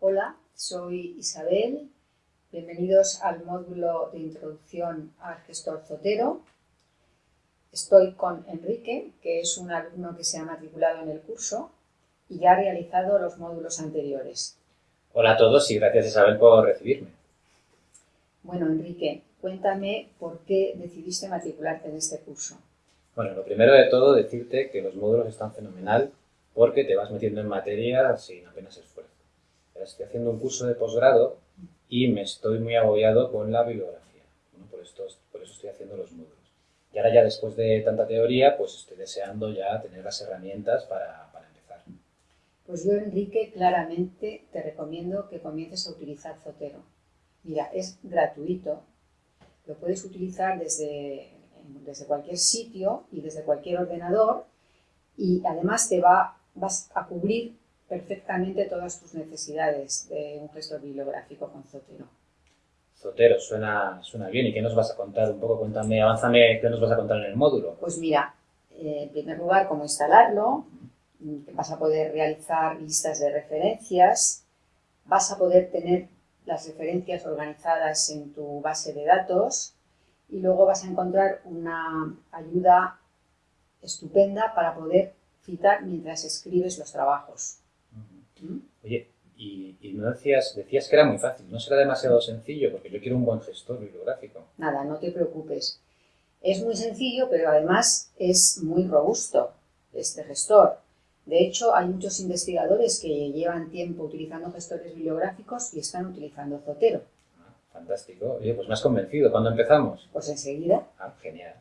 Hola, soy Isabel. Bienvenidos al módulo de introducción al gestor Zotero. Estoy con Enrique, que es un alumno que se ha matriculado en el curso y ya ha realizado los módulos anteriores. Hola a todos y gracias Isabel por recibirme. Bueno, Enrique, cuéntame por qué decidiste matricularte en este curso. Bueno, lo primero de todo decirte que los módulos están fenomenal porque te vas metiendo en materia sin apenas esfuerzo. Estoy haciendo un curso de posgrado y me estoy muy agobiado con la bibliografía. por, esto, por eso estoy haciendo los módulos. Y ahora ya después de tanta teoría, pues estoy deseando ya tener las herramientas para, para empezar. Pues yo, Enrique, claramente te recomiendo que comiences a utilizar Zotero. Mira, es gratuito, lo puedes utilizar desde, desde cualquier sitio y desde cualquier ordenador y además te va, vas a cubrir perfectamente todas tus necesidades de un gestor bibliográfico con Zotero. Zotero, suena, suena bien. ¿Y qué nos vas a contar? Un poco, cuéntame, avánzame, ¿qué nos vas a contar en el módulo? Pues mira, eh, en primer lugar, cómo instalarlo, que vas a poder realizar listas de referencias, vas a poder tener las referencias organizadas en tu base de datos y luego vas a encontrar una ayuda estupenda para poder citar mientras escribes los trabajos. ¿Mm? Oye, y, no decías, decías que era muy fácil, ¿no será demasiado sencillo? Porque yo quiero un buen gestor bibliográfico. Nada, no te preocupes. Es muy sencillo, pero además es muy robusto este gestor. De hecho, hay muchos investigadores que llevan tiempo utilizando gestores bibliográficos y están utilizando Zotero. Fantástico. Oye, pues me has convencido. ¿Cuándo empezamos? Pues enseguida. Ah, genial.